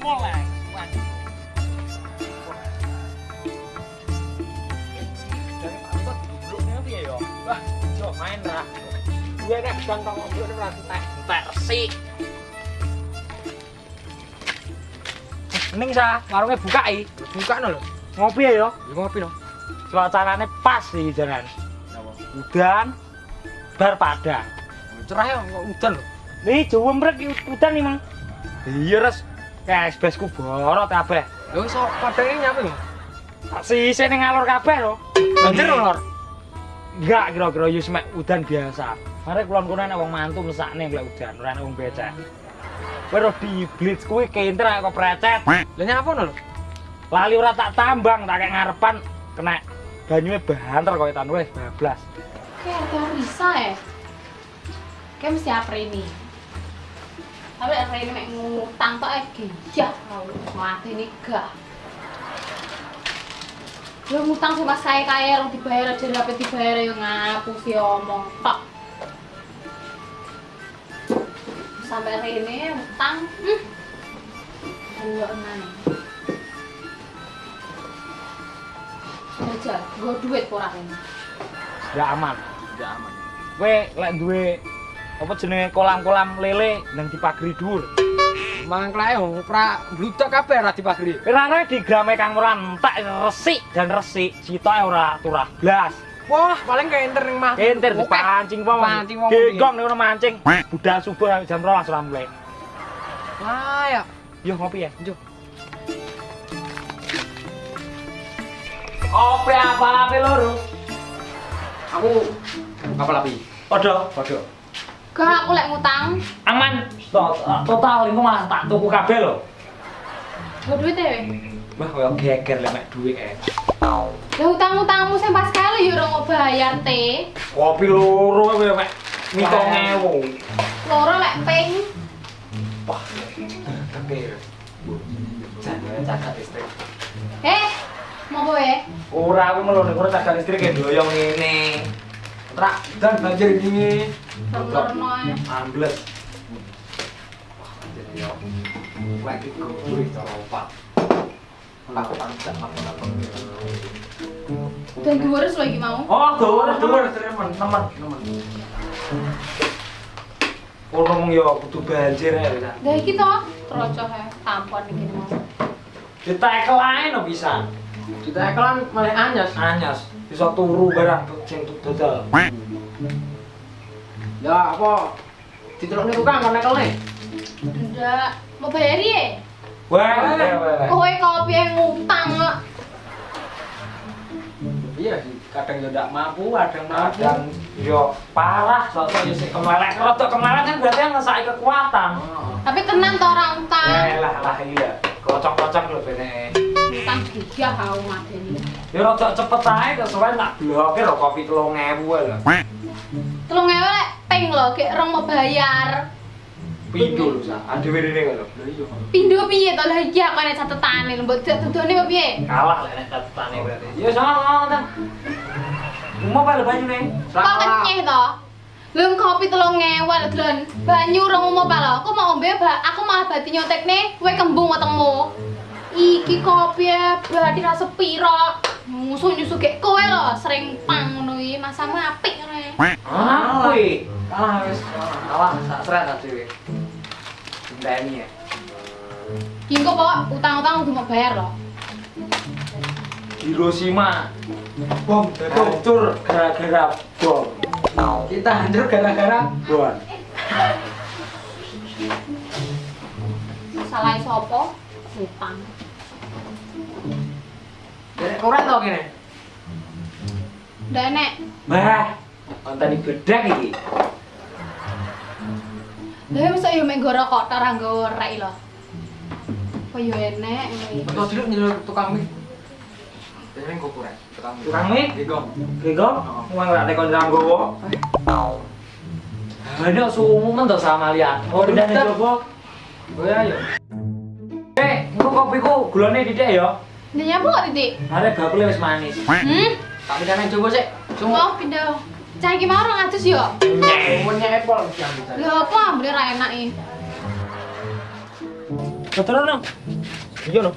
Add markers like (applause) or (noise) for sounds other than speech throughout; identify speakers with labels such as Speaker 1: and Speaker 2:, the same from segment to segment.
Speaker 1: mulai maju. Main lah. Gue nih sedang buka i,
Speaker 2: buka nol.
Speaker 1: Ngopi ya
Speaker 2: ngopi nol.
Speaker 1: Suasananya pas sih jalan. hujan, bar padang.
Speaker 2: Cerah ya, hujan.
Speaker 1: Nih, jauh merek hujan nih mang. Iya res, Kayak besku borot kabeh.
Speaker 2: Lho iso padangnya nyampe lho.
Speaker 1: Tak sisi ning ngalor kabeh lho.
Speaker 2: Banjir lho.
Speaker 1: Enggak kira-kira yo semek udan biasa. Mare kulon kono ana wong mantu mesakne lek udan, ora ana wong becek. Kowe di blitz kuwi kenter kok precet.
Speaker 2: Lah nyapa lho.
Speaker 1: Lali ora tak tambang, tak kayak ngarepan kena banyunya banter kok etan wis bablas.
Speaker 3: Kayak ada bisa ya? Kayak mesti apa ini? Tapi ini mek ngutang tuh eh gijah mati nih gak. Lu ngutang sama saya kaya lu dibayar aja dapat dibayar yang ngapu sih omong tok. Sampai hari ini ngutang, hmm. Dua enam. Aja, gue duit kurang ini.
Speaker 1: Ya aman.
Speaker 2: Ya aman.
Speaker 1: Kowe lek duwe apa jenenge kolam-kolam lele nang dipagri dhuwur.
Speaker 2: Mangklae wong pra bludak kabeh ra dipagri.
Speaker 1: Kirane digrame kang ora entek resik dan resik, sitoke ora turah blas.
Speaker 2: Wah, paling kayak enter ning mah.
Speaker 1: Kenter
Speaker 2: Oke.
Speaker 1: dipancing wong.
Speaker 2: Pancing wong.
Speaker 1: Genggong ning mancing. Budal subuh jam 12 ora mulai.
Speaker 2: Ah ya.
Speaker 1: Yo ngopi ya.
Speaker 2: Yo.
Speaker 1: Kopi apa ape loro?
Speaker 2: Aku apa lagi?
Speaker 1: Padha, padha.
Speaker 3: Gak aku lek ngutang,
Speaker 1: Aman. To- Total iku malah tak tuku kabeh lho.
Speaker 3: gue duit ya.
Speaker 1: Wah, koyo geger lek mek dhuwit kae.
Speaker 3: Ya utang-utangmu sing pas kali yo ora bayar teh.
Speaker 1: Kopi loro koyo mek 7000.
Speaker 3: Loro lek ping.
Speaker 1: Wah, tapi jangan cacat listrik.
Speaker 3: Eh, mau gue?
Speaker 1: Ora aku melone ora cacat listrik ya doyong ngene.
Speaker 2: Tra dan banjir ini.
Speaker 3: Ae.
Speaker 1: Ambles.
Speaker 2: Lagi kuwi cara opat. Lah tak apa-apa.
Speaker 3: Dan lagi mau.
Speaker 1: Oh, temen, temen, temen. Oh, ngomong kudu banjir ya, bisa.
Speaker 3: Dah iki to, trocoh ya, tampon iki mau.
Speaker 1: Ditekel ae no bisa.
Speaker 2: Kita malah anyas.
Speaker 1: Anyas, bisa turu barang sing dodol.
Speaker 2: Ya apa? Dicelokne tukang kan ekelne.
Speaker 3: Ndak, mau bayar ya?
Speaker 1: Wah, wah.
Speaker 3: Kowe kopi yang ngutang kok.
Speaker 2: Iya sih, kadang yo ndak mampu, kadang mampu.
Speaker 1: Kadang yo parah, soalnya yo sik kemelek. Rodok kemelek kan berarti ngesaki kekuatan.
Speaker 3: Tapi tenang to orang utang.
Speaker 1: Eh lah lah iya. Kocok-kocok lho bene.
Speaker 3: Kau madeni.
Speaker 1: Ya cepet ae kesuwen tak lho kopi 3000 lho.
Speaker 3: Telung ewe lek ping lho, gek rong mau bayar.
Speaker 1: Pindho lho sa. Adewe rene lho.
Speaker 2: Lah iya.
Speaker 3: Pindho piye to? Lah iya kok nek catetane lho, mbok dodone kok piye?
Speaker 1: Kalah lek nek catetane berarti. Ya. Mau lho banyune?
Speaker 3: Kok kenyeh to? Lho kopi telung Dlon. Banyu rong mau apa lho? Aku mau ombe. Aku malah bati nyotekne, kowe kembung wetengmu. Iki kopi ya, berarti rasa piro. Musuh nyusu gek kowe lho, sering pang ngono iki, masamu apik ngono ya.
Speaker 1: Ah, kuwi.
Speaker 2: Kalah wis.
Speaker 1: Kalah sak seret ta dhewe. Ndani ya.
Speaker 3: Iki kok pokok utang-utang kudu mau bayar lho.
Speaker 1: Hiroshima. Bom hancur gara-gara bom.
Speaker 2: Kita hancur gara-gara
Speaker 1: Bom.
Speaker 3: Salah sapa? Utang.
Speaker 2: Derek kurang tau gini.
Speaker 3: Ndak enek.
Speaker 1: Bah, bedak iki.
Speaker 3: Lah masa yo mek goro kok ora nggo rek lho. Kok yo enek ngono.
Speaker 2: Betul dulu nyelur tukang mie. Kurang. Tukang mie.
Speaker 1: Tukang mie? Wong ora nek kon nggowo. Ada men to sama lihat. Oh, ning jowo.
Speaker 2: Oh
Speaker 1: kopiku gulane didik ya.
Speaker 3: Ndak nyapa kok titik?
Speaker 1: Are bakule wis manis.
Speaker 3: Hmm?
Speaker 2: Tak pindah coba sih. Semua.
Speaker 3: Oh, pindah. Cah iki mau orang atus yo.
Speaker 2: Semuanya apple.
Speaker 3: Lho apa ambil ra enak iki.
Speaker 1: Betul no. Iya no.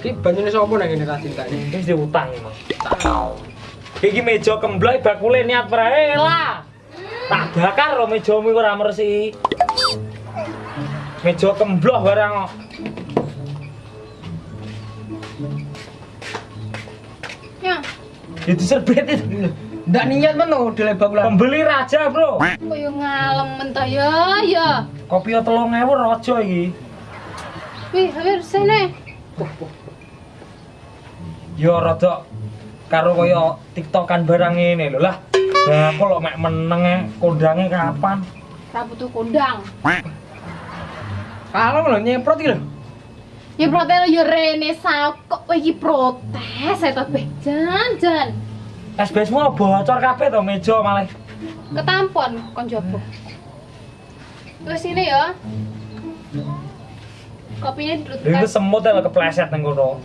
Speaker 2: Iki banyune sapa nang ngene ini?
Speaker 1: Wis diutang iki, Mas. Iki meja kemblok bakule niat prae lah.
Speaker 3: Hmm,
Speaker 1: Tak bakar lo mejamu iku ora meresiki. Meja kembloh barang Itu serbet itu.
Speaker 2: Ndak niat men no dilebak ulang.
Speaker 1: Pembeli raja, Bro.
Speaker 3: koyo ngalem mentah ya, ya.
Speaker 1: Kopi 3000 raja iki.
Speaker 3: Wih, hampir sini.
Speaker 1: Yo rada karo kaya tiktokan barang ini lho lah. Lah aku lho mek meneng e, kondange kapan?
Speaker 3: Ra butuh kondang.
Speaker 2: Kalau lho nyemprot iki lho.
Speaker 3: Ya protes ya rene sao kok iki protes saya kabeh. Jan, jan.
Speaker 1: SBS-mu bocor kabeh to meja malah.
Speaker 3: Ketampon kon jopo. Terus ini ya. Kopinya
Speaker 1: Lha iku
Speaker 3: dudukkan.
Speaker 1: semut lho kepleset nang kono.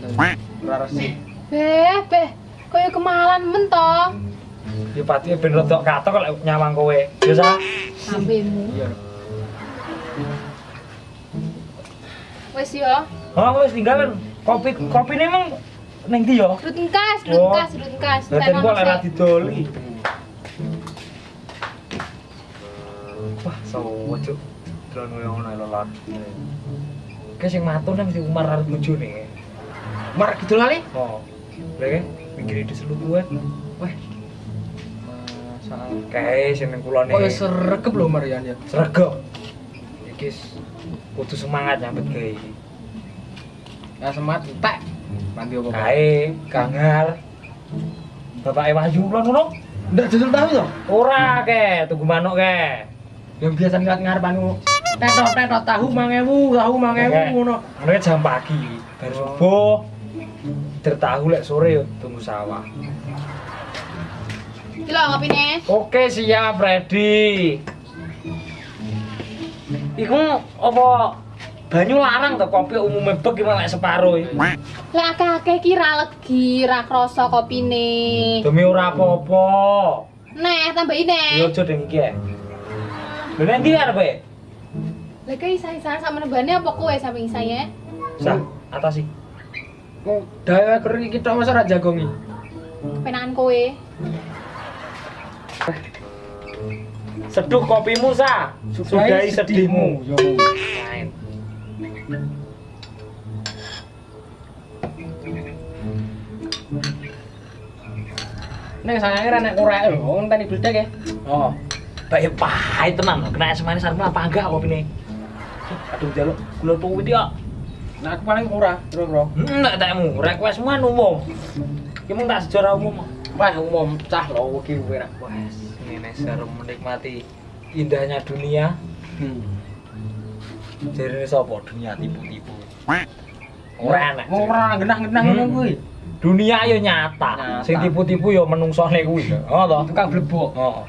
Speaker 2: Ora resik.
Speaker 3: Beh, beh. Koyo kemalan men to.
Speaker 1: Ya pati ben katok kok lek nyawang kowe. Ya sa.
Speaker 3: Sambemu.
Speaker 2: Iya.
Speaker 3: Wes ya.
Speaker 1: Oh, wis tinggalan. Kopi kopine emang ning ndi ya?
Speaker 3: Druten kas,
Speaker 1: Oh.
Speaker 3: druten kas, druten kas.
Speaker 1: Daten kok lek ra didoli. Wah, sawo cuk. Drone koyo ngono lho lan. Kayak sing matun mesti Umar arep bojone.
Speaker 2: Mar gitu kali.
Speaker 1: Oh. Lha kan pinggir di selut kuwe. Wah, kae sing ning kulone.
Speaker 2: Kok ya sregep lho Mar ya. ya.
Speaker 1: Sregep. Iki kudu semangat nyambut gawe iki.
Speaker 2: Ya semat entek. Nanti apa?
Speaker 1: Kae, Gangar. Bapak Wahyu lho ngono.
Speaker 2: Ndak dodol tahu to?
Speaker 1: Ora ke, tunggu manuk ke.
Speaker 2: Yang biasa ngeliat ngarepan ngono. Tetot tetot tahu 1000, tahu 1000 ngono.
Speaker 1: Ngono jam pagi, baru subuh. Tertahu lek sore yo tunggu sawah.
Speaker 3: Iki lho ngopine.
Speaker 1: Oke, siap, ready. Iku apa banyu larang to kopi umumnya bek gimana lek separo iki.
Speaker 3: Lah akeh-akeh ki ra legi, ra krasa kopine.
Speaker 1: Demi ora apa-apa.
Speaker 3: Neh, tambahin
Speaker 1: Yo
Speaker 3: neh.
Speaker 1: aja deng iki. ae. Lho nek ndi arep? e?
Speaker 3: Lah kayak isa-isa sama nebane apa kowe samping saya?
Speaker 1: Sa, atas sih.
Speaker 2: Kok dawe kering iki tok masa ra jagongi.
Speaker 3: Penangan kowe.
Speaker 1: Seduh kopimu, Sa. Sudahi sedihmu.
Speaker 2: Yo. Nek sangange ra nek korek lho, tani bledek ya.
Speaker 1: Oh. Baik pahit tenan lho. Kena semane sarmu apa enggak kopine? Aduh jaluk kula tuwi dia.
Speaker 2: Nah aku paling ora, kira-kira.
Speaker 1: Enggak takmu, request semua umum. Ki mung tak sejarah umum.
Speaker 2: Wah, umum cah lho iki ra.
Speaker 1: Wes, ini seru menikmati indahnya dunia.
Speaker 2: Hmm.
Speaker 1: Jadi ini sapa dunia tipu-tipu. Ora enak.
Speaker 2: Ora genah-genah ngono
Speaker 1: Hmm.
Speaker 2: kuwi.
Speaker 1: Dunia yo nyata. Sing tipu-tipu yo menungsone kuwi. Oh toh.
Speaker 2: Tukang blebok.
Speaker 1: Oh.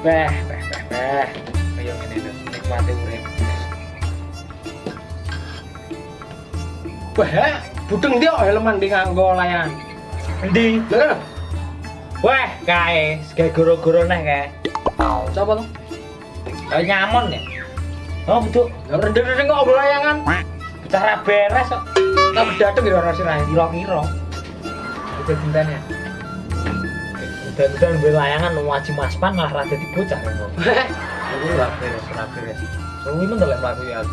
Speaker 1: Beh, beh, beh, beh. Ayo ngene nikmati urip.
Speaker 2: Wah, budeng dia helman di nganggo layan.
Speaker 1: Endi?
Speaker 2: Lho,
Speaker 1: Wah, kae, gawe goro-goro neh kae.
Speaker 2: sapa to?
Speaker 1: Kayak nyamon ya. Oh, betul.
Speaker 2: Lah rendeng-rendeng kok obrolan layangan.
Speaker 1: Bicara beres kok.
Speaker 2: Tak berdateng ya ora sirahe.
Speaker 1: Kira-kira. Itu bintangnya. Udah-udah ambil layangan wajib maspan malah rada dibocah kok. Aku ora beres, ora beres. Suwi men lek mlaku ya.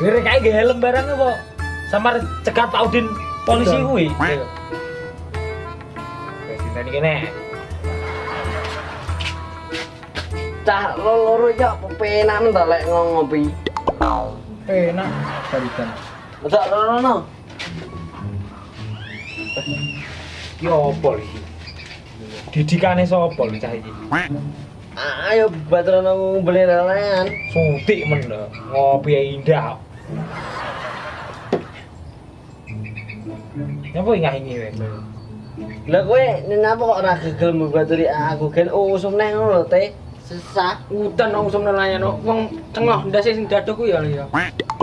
Speaker 1: Jere kae ge helm barangnya kok. Samar cegat Pak Udin polisi kuwi.
Speaker 2: Iya.
Speaker 1: Wis ditani kene.
Speaker 4: Cah lo loro ya pepenak men lek ngopi.
Speaker 2: Enak barikan.
Speaker 4: Ora ora no.
Speaker 1: Ki opo iki? Didikane sapa lho cah iki?
Speaker 4: Ayo batrono beli lalayan.
Speaker 1: Sutik men lho. Ngopi indah. Nyapa ingah-ingi wae.
Speaker 4: Lah kowe napa kok ora gegel mbaturi aku gen usum neh ngono lho teh. Sesah.
Speaker 2: Udan nang usum nelayan no. Wong cengoh ndase sing dadoku ya ya.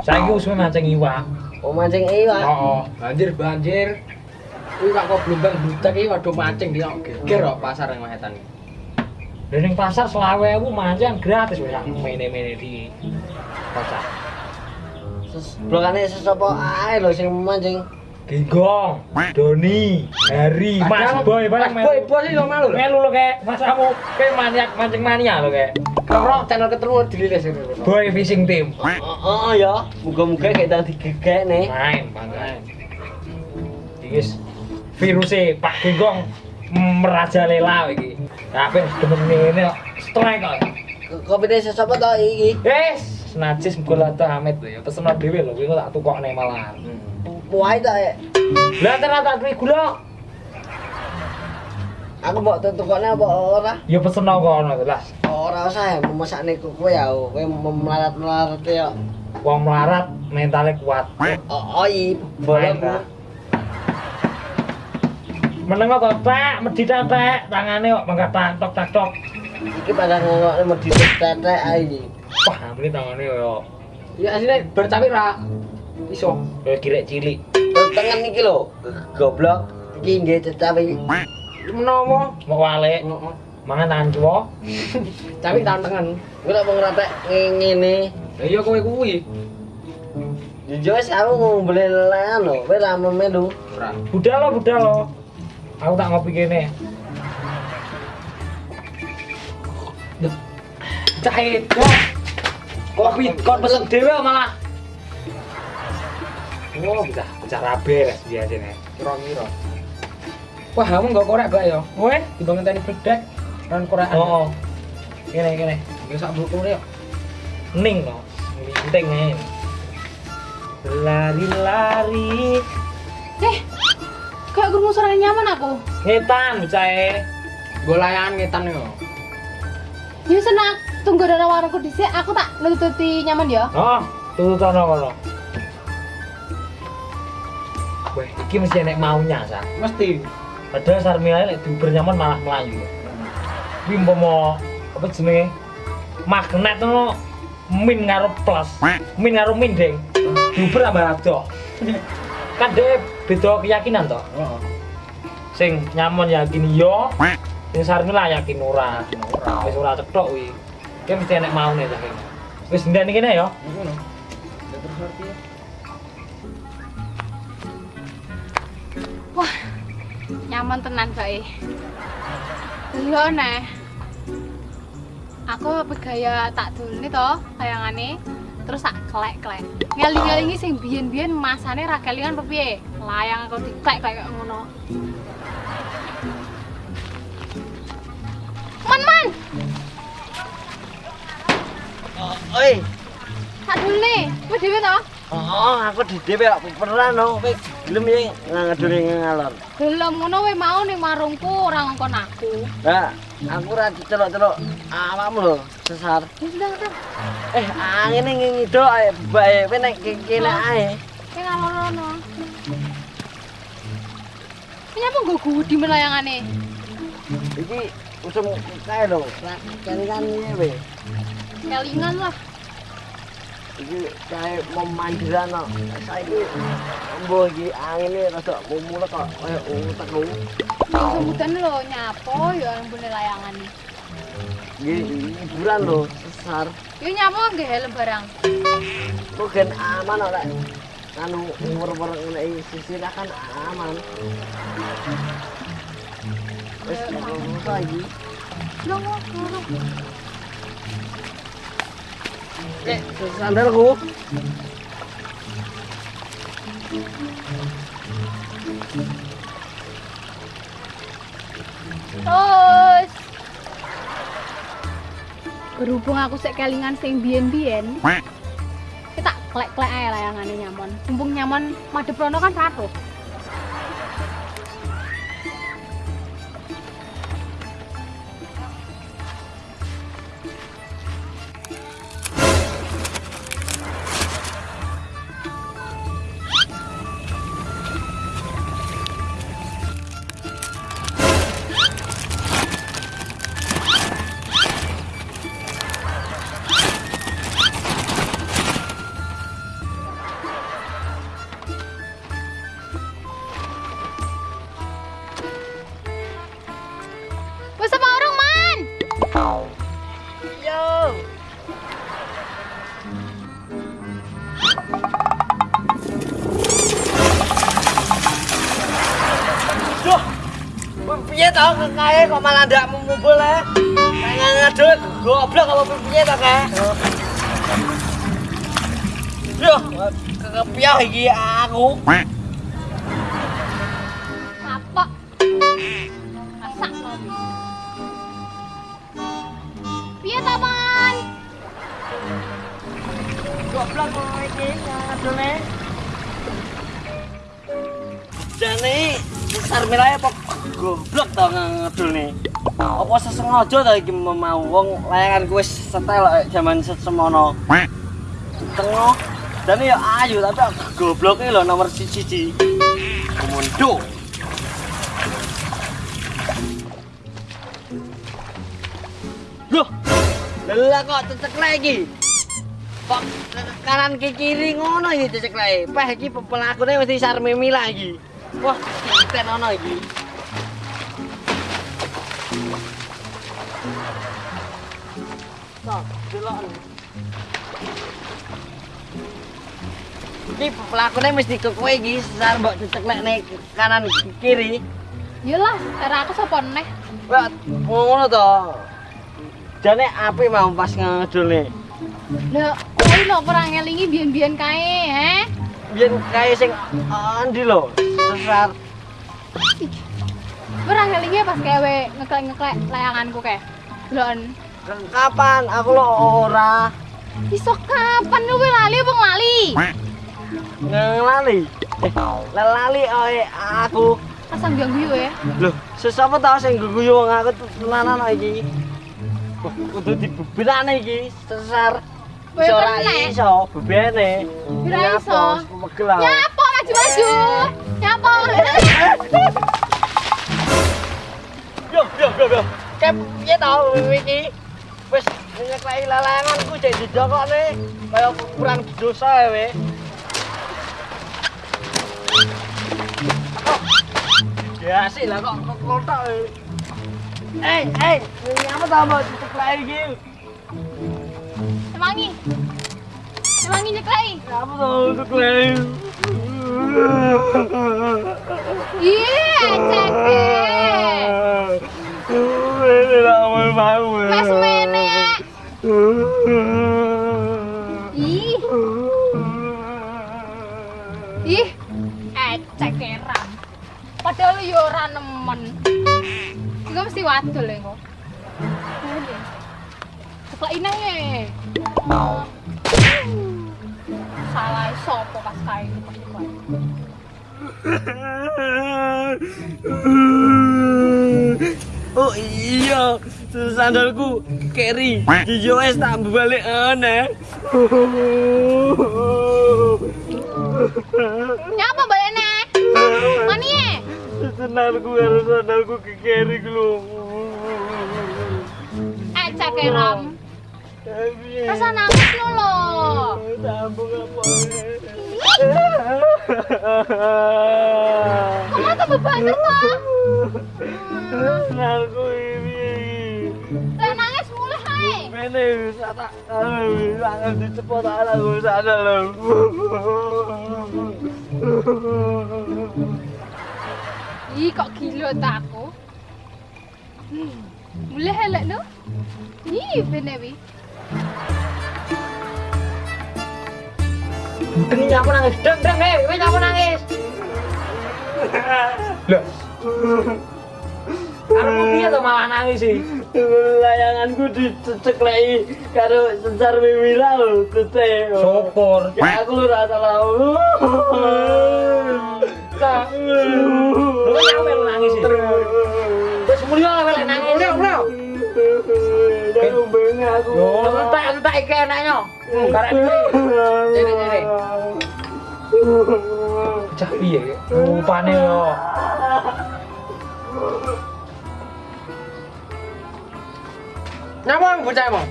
Speaker 1: Saiki usum mancing iwak.
Speaker 4: Oh mancing iwak.
Speaker 1: Heeh.
Speaker 2: Banjir banjir. Kuwi kok kok blumbang butek iki waduh mancing dia geger kok pasar yang mahetan.
Speaker 1: Lah ning pasar 20.000 mancing gratis wis mene-mene di pasar.
Speaker 4: Blokane sesapa ae lho sing mancing.
Speaker 1: Genggong, Doni, Hari, Mas Boy, barang
Speaker 2: Boy, boy sih lo malu lho.
Speaker 1: Melu lo kayak mas kamu kayak maniak mancing mania lo kayak
Speaker 2: Kalau channel ketemu dililis ini. lho.
Speaker 1: Boy Fishing Team.
Speaker 4: Oh, oh ya, muga-muga kayak tadi gegek nih.
Speaker 1: Main, main. Iki virusnya Pak Genggong merajalela iki. Tapi demen ngene kok strike kok.
Speaker 4: Desa siapa tau iki?
Speaker 1: Wes, najis muga lata Hamid lho ya. Pesen dhewe lho, kuwi tak tukokne malahan.
Speaker 4: Puai tak ya?
Speaker 1: Lah ternyata duwe gula.
Speaker 4: Aku mau tutuknya apa ora?
Speaker 1: Ya pesen kono jelas.
Speaker 4: Ora usah ya, memasak nih kowe ya, kowe melarat-melarat ya.
Speaker 1: Wong melarat mentalnya kuat.
Speaker 4: Oh, oh iya, boleh
Speaker 1: Kak. Meneng kok tak medhi tetek tangane kok mangkat tak tok tak tok.
Speaker 4: Iki pada ngomong mau ditetek aja.
Speaker 1: Wah, ampune tangane yo.
Speaker 2: Ya asline bercapi ra. Iso.
Speaker 1: Yo kirek cilik.
Speaker 4: Tangan iki lho, goblok. Iki nggih tetapi
Speaker 2: Menomo.
Speaker 1: Mau wale mangan tangan tuwa. (laughs)
Speaker 2: Capi tangan tangan.
Speaker 4: gue tak mau ngeratek ngene.
Speaker 2: Lah iya kowe kuwi.
Speaker 4: Jujur sih aku mau beli lelehan lho, kowe ra melu.
Speaker 2: Ora.
Speaker 1: Budal lo, budal lo. Aku tak ngopi kene.
Speaker 2: Cahit. Wah.
Speaker 1: Kopi kon pesen dhewe kok malah. Oh, bisa bicara beres biasanya.
Speaker 2: Kira-kira. Wah, kamu nggak korek gak ya?
Speaker 1: Weh,
Speaker 2: Tiba ngenteni bedek dan korek.
Speaker 1: oh, oh. Kene kene.
Speaker 2: Sak buku ya.
Speaker 1: Ning no. Penting nih. Lari-lari.
Speaker 3: Eh, kayak guru suara nyaman aku.
Speaker 1: Ngetan bicae.
Speaker 2: Gue layangan ngetan yo.
Speaker 3: Ya senang, tunggu dana warungku dhisik, aku tak nututi nyaman ya.
Speaker 1: Oh, tututono kono. Weh, iki mesti enek maunya, Sa.
Speaker 2: Mesti.
Speaker 1: Padahal Sarmila lek diuber nyaman malah melayu. Kuwi umpama apa jenenge? Magnet ngono min karo plus. Min karo min, Deng. Diuber tambah ado. Kan dia beda keyakinan toh.
Speaker 2: Heeh.
Speaker 1: Sing nyaman yakin yo, sing Sarmila yakin ora. Wis ora cetok kuwi. Ki mesti enek maune ta kene. Wis ndene kene ya.
Speaker 2: Ngono. Ya terus ngerti
Speaker 3: Wah, nyaman tenan bae. Lho neh. Aku pegaya tak dulne to layangane. Terus tak klek-klek. Ngeling-ngelingi sing biyen-biyen masane ra kelingan piye? Layang aku diklek kayak ngono. Man man,
Speaker 4: Oi,
Speaker 3: tak dulne. Kowe dhewe to?
Speaker 4: oh aku di DP kok pernah no, kowe gelem ya ngadure ngalor.
Speaker 3: Belum ngono wae mau ning warungku ora ngongkon aku.
Speaker 4: Lah, aku ra dicelok-celok awakmu lho, sesar. Eh, angin ini ngidok ae bae, kowe nek kene ae.
Speaker 3: Kayak ngalor-ngono. Ini apa gue gudi melayangane?
Speaker 4: Iki usum kae lho, kan iki we.
Speaker 3: Kelingan lah.
Speaker 4: Iki kae mau mandiran no. Saiki embo iki angine rada mumulek kok kaya utek lho.
Speaker 3: Sebutan lo nyapo ya boleh layangan.
Speaker 4: Iki hiburan lho, sesar.
Speaker 3: Yo nyapo nggih helm barang.
Speaker 4: Kok gen aman ora? Anu umur-umur ngene iki sisir kan aman. Wis ngono iki.
Speaker 3: Lo ngono.
Speaker 4: Eh, sandalku.
Speaker 3: Terus berhubung aku sek kelingan sing biyen-biyen. Kita klek-klek ae layangane nyaman. Mumpung nyaman madhep rono kan ratuh.
Speaker 4: Kok malah ndak mumpul ya. Kayak ngedul goblok apa piye to kae. Yo, kepiah iki aku.
Speaker 3: Kapok. Masak. Piye ta, Man?
Speaker 4: Goblok kok iki ngedulne. Jane besar milaya apa goblok tau ngedulne. Apa sesengaja ta iki mau wong layangan kuwi setel zaman semono. Tengok. Dan ya ayu tapi gobloknya lho nomor siji. Komodo. Loh, lelah kok cecek lagi. Kok kanan ke kiri ngono iki cecek lagi. Peh iki pe- pelakune mesti sarmimi lagi. Wah, kita ono iki. Iki pelakune mesti ke kowe iki sar mbok cecek lek nek kanan kiri.
Speaker 3: Yalah, cara aku sapa neh?
Speaker 4: Wah, ngono to. Jane api mau pas ngedulne.
Speaker 3: Lah, kowe lho ora ngelingi biyen-biyen kae, he?
Speaker 4: Biyen kae sing andi lho. Sesar
Speaker 3: Ora ngelingi pas kowe ngeklek-ngeklek layanganku kae. Lon,
Speaker 4: kapan aku lo ora
Speaker 3: iso kapan lu lali apa nglali?
Speaker 4: ngelali. Eh, lelali oe aku.
Speaker 3: Pasang ganggu ya.
Speaker 4: Loh, sesapa tau sing guyu wong aku tenanan kok iki. Wah, kudu dibebirane iki sesar. Iso ora
Speaker 3: kena.
Speaker 4: iso bebene.
Speaker 3: Ora iso.
Speaker 4: Megel aku.
Speaker 3: Nyapa maju-maju. Nyapa.
Speaker 4: Yo, yo, yo, yo. Kep piye tau iki? Wis nyekleki lalanganku jek dijokokne kaya kurang dosa we. Oh. Ya sih lah kok kok kotak we. Eh, eh, ini apa tau mau ditekleki iki?
Speaker 3: Emangi. Emangi nyeklei.
Speaker 4: Apa tau ditekleki?
Speaker 3: Iya, Yo ora nemen. Iku mesti wadul ya kok. Ya. Salah sopo pas kae iki.
Speaker 4: Oh iya, sandalku keri. Jijo wes tak balik aneh.
Speaker 3: Nyapa balene? Mani ye?
Speaker 4: Sandalku harus sandalku ke keri lu.
Speaker 3: Eh, cekeram. Rasa nangis lu lo.
Speaker 4: Sambung apa?
Speaker 3: Kamu tambah banget toh.
Speaker 4: Sandalku ini.
Speaker 3: Lah nangis mulai hai.
Speaker 4: Mene tak akan dicepot ala gue sadar lo.
Speaker 3: Ih, kok gila ta aku? Hmm. Mulai helek lo. Ih, bener wi.
Speaker 1: Deng nyapu nangis. Deng deng eh, kowe nyapu nangis. Lah. Karepmu piye to malah nangis sih?
Speaker 4: Layanganku dicekleki karo sensar mimira lho, tete.
Speaker 1: Syukur.
Speaker 4: Ya aku lu rasa lau. (laughs)
Speaker 1: Kak. Lu nyampe lu nangis. Wis mulya kowe lek nangis.
Speaker 4: Bengah aku.
Speaker 1: Yo, entek entek iki enaknya. Karek iki. Jere jere. Cah piye? Rupane yo.
Speaker 2: Nyapa bocah emang?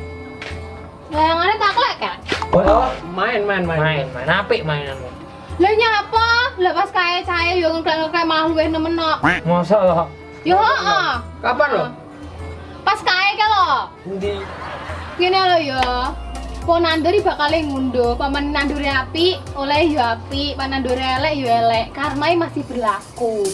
Speaker 3: Layangannya tak lek kan?
Speaker 2: Oh, main main main.
Speaker 1: Main, main apik mainanmu.
Speaker 3: Lah nyapa? Lah pas kae cahe yo ngeklek-ngeklek malah luwih nemen kok.
Speaker 1: Masa lo?
Speaker 3: Yo heeh.
Speaker 2: Kapan lo?
Speaker 3: Pas kae ke lo.
Speaker 2: Endi?
Speaker 3: Ngene lho yo. Po nanduri bakal ngunduh, paman nanduri api, oleh yo api, paman nanduri elek yo elek. Karma masih berlaku.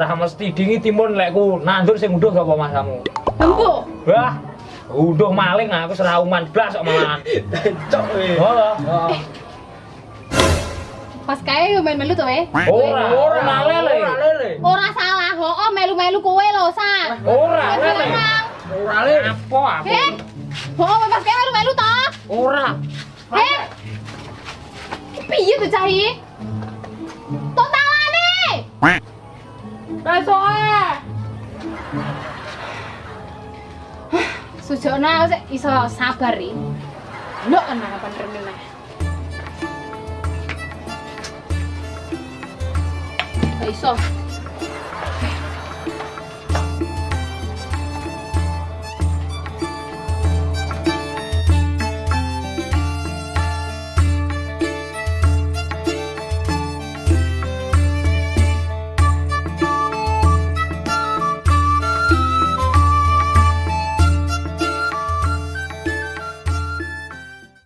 Speaker 1: Ora mesti dingi timun lekku nandur sing unduh sapa mas kamu.
Speaker 3: Embo.
Speaker 1: Wah, unduh maling aku serauman blas kok malahan.
Speaker 2: Cok weh.
Speaker 1: Oh,
Speaker 3: Pas kae yo main melu to we.
Speaker 1: ora, ora lele.
Speaker 2: Ora
Speaker 3: salah, ho melu-melu kowe lho, Sa.
Speaker 1: Ora
Speaker 3: Kowe
Speaker 1: lele.
Speaker 2: Ora lele.
Speaker 1: Apa aku?
Speaker 3: Eh. Ho pas kae melu-melu to.
Speaker 1: Ora.
Speaker 3: Eh. Piye tuh cari? Totalane. Besoe. Sujona sik iso sabar iki. Lho ana kapan renene. Gak iso.